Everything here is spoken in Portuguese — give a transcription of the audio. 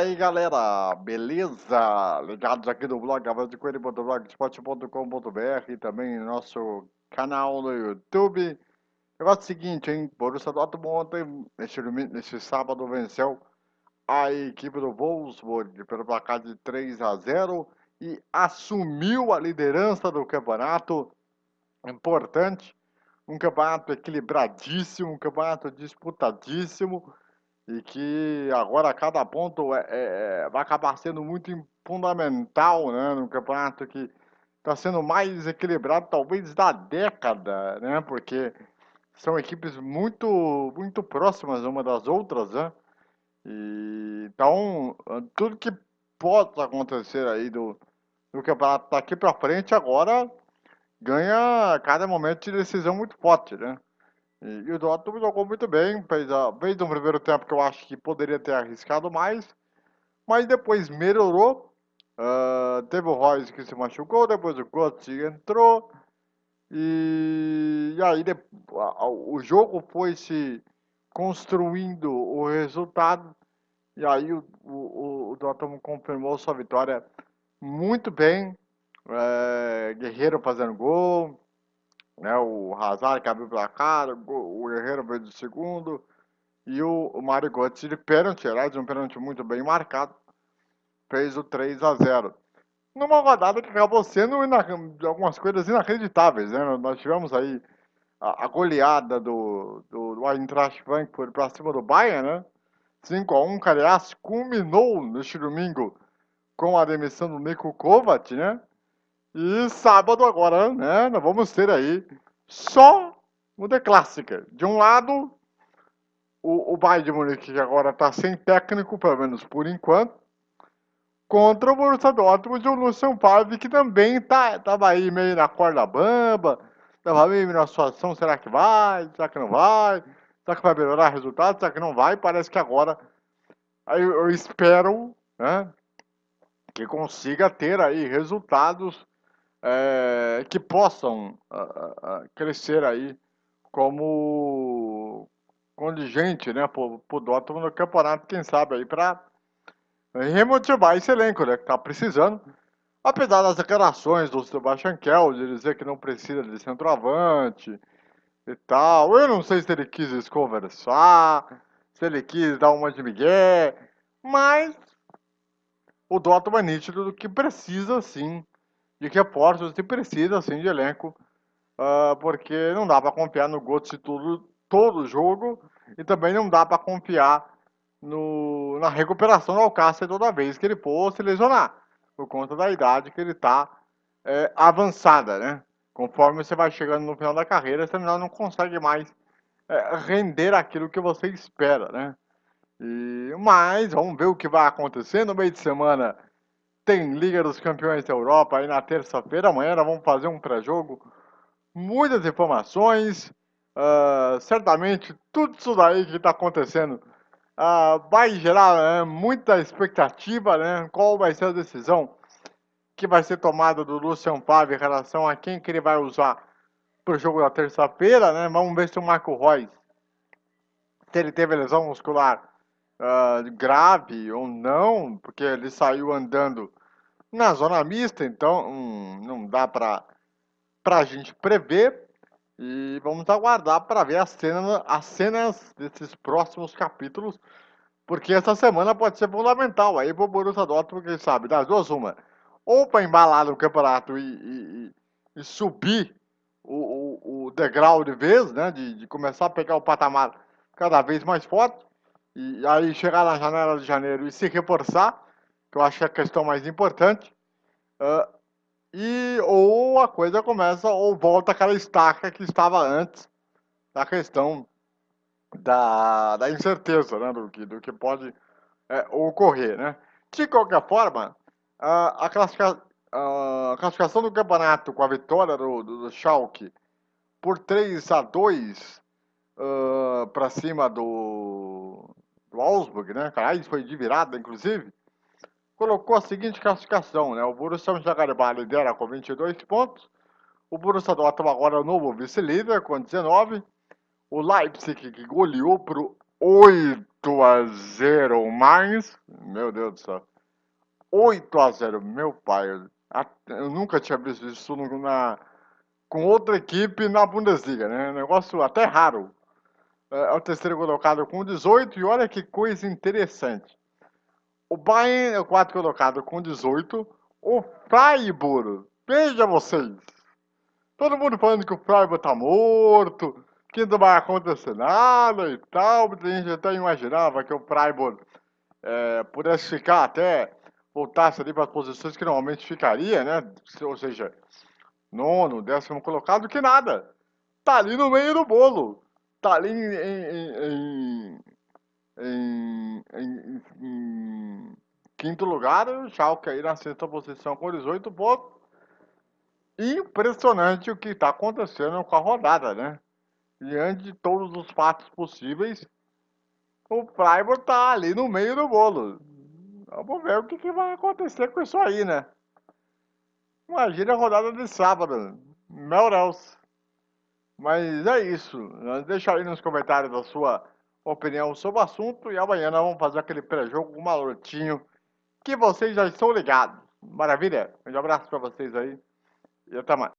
aí galera, beleza? Ligados aqui no blog avante.blogspot.com.br e também no nosso canal no YouTube. Negócio seguinte, hein? Borussia Dortmund ontem, neste, neste sábado, venceu a equipe do Wolfsburg pelo placar de 3 a 0 e assumiu a liderança do campeonato. Importante, um campeonato equilibradíssimo, um campeonato disputadíssimo e que agora cada ponto é, é, é vai acabar sendo muito fundamental né, no campeonato que está sendo mais equilibrado talvez da década, né, porque são equipes muito muito próximas uma das outras, né, e, então tudo que pode acontecer aí do, do campeonato daqui para frente agora ganha cada momento de decisão muito forte, né. E, o Dortmund jogou muito bem, fez, a, fez um primeiro tempo que eu acho que poderia ter arriscado mais, mas depois melhorou. Uh, teve o Royce que se machucou, depois o Götze entrou, e, e aí de, a, o jogo foi se construindo o resultado, e aí o, o, o Dortmund confirmou sua vitória muito bem, é, Guerreiro fazendo gol, né? O Hazard que abriu o placar, o Guerreiro veio de segundo e o, o Mário Götze de pênalti, aliás, um pênalti muito bem marcado, fez o 3 a 0 Numa rodada que acabou sendo algumas coisas inacreditáveis, né? Nós tivemos aí a, a goleada do, do, do Eintracht Frankfurt para cima do Bayern, né? 5 a 1 aliás, culminou neste domingo com a demissão do Niko Kovac, né? E sábado agora, né, nós vamos ter aí só o The Clássica. De um lado, o, o Bayern de Munique, que agora está sem técnico, pelo menos por enquanto, contra o Borussia Dortmund e o Lucian Favre, que também estava tá, aí meio na corda bamba, estava meio na situação, será que vai, será que não vai, será que vai melhorar o resultado, será que não vai, parece que agora aí eu espero, né, que consiga ter aí resultados é, que possam uh, uh, crescer aí como contingente, né, pro, pro Dortmund no campeonato, quem sabe aí para remotivar esse elenco, né, que tá precisando. Apesar das declarações do Sebastian Kell de dizer que não precisa de centroavante e tal, eu não sei se ele quis conversar, se ele quis dar uma de migué, mas o Dortmund é nítido do que precisa sim de reforços se precisa assim de elenco, uh, porque não dá para confiar no Götze todo todo jogo e também não dá para confiar no, na recuperação do Alcácer toda vez que ele for se lesionar, por conta da idade que ele está é, avançada, né? Conforme você vai chegando no final da carreira, você não consegue mais é, render aquilo que você espera, né? E, mas vamos ver o que vai acontecer no meio de semana tem Liga dos Campeões da Europa aí na terça-feira. Amanhã nós vamos fazer um pré-jogo. Muitas informações. Uh, certamente tudo isso daí que está acontecendo uh, vai gerar né, muita expectativa. Né? Qual vai ser a decisão que vai ser tomada do Lucian Favre em relação a quem que ele vai usar para o jogo da terça-feira. Né? Vamos ver se o Marco Reus, se ele teve lesão muscular uh, grave ou não, porque ele saiu andando na zona mista, então hum, não dá para a gente prever. E vamos aguardar para ver as cenas, as cenas desses próximos capítulos, porque essa semana pode ser fundamental aí para o Borussia Dortmund, quem sabe, das duas uma. Ou para embalar no campeonato e, e, e subir o, o, o, degrau de vez, né, de, de começar a pegar o patamar cada vez mais forte, e aí chegar na janela de janeiro e se reforçar, que eu acho que é a questão mais importante, uh, e ou a coisa começa, ou volta aquela estaca que estava antes da questão da, da incerteza, né, do que, do que pode é, ocorrer, né. De qualquer forma, a, a classificação do campeonato com a vitória do, do, do Schalke por 3 a 2 uh, para cima do, do Augsburg, né, cara, foi de virada, inclusive, colocou a seguinte classificação, né? O Borussia Mönchengladbach lidera com 22 pontos, o Borussia Dortmund agora é o novo vice-líder com 19, o Leipzig que goleou por 8 a 0 mais. Meu Deus do céu. 8 a 0, meu pai. Eu nunca tinha visto isso na, com outra equipe na Bundesliga, né? Negócio até raro. É, é o terceiro colocado com 18 e olha que coisa interessante. O Bayern é o quarto colocado com 18. O Freiburg, veja vocês. Todo mundo falando que o Freiburg tá morto, que não vai acontecer nada e tal. A gente até imaginava que o Freiburg é, pudesse ficar até, voltasse ali para as posições que normalmente ficaria, né? Ou seja, nono, décimo colocado, que nada. Tá ali no meio do bolo. Tá ali em, em, em, em quinto lugar, o Schalke aí na sexta posição com 18 pontos. Impressionante o que está acontecendo com a rodada, né? Diante de todos os fatos possíveis, o Freiburg tá ali no meio do bolo. Vamos ver o que, que vai acontecer com isso aí, né? Imagina a rodada de sábado. Deus. Mas é isso. Deixa aí nos comentários a sua opinião sobre o assunto. E amanhã nós vamos fazer aquele pré-jogo malotinho que vocês já estão ligados. Maravilha? Um abraço para vocês aí. E até mais.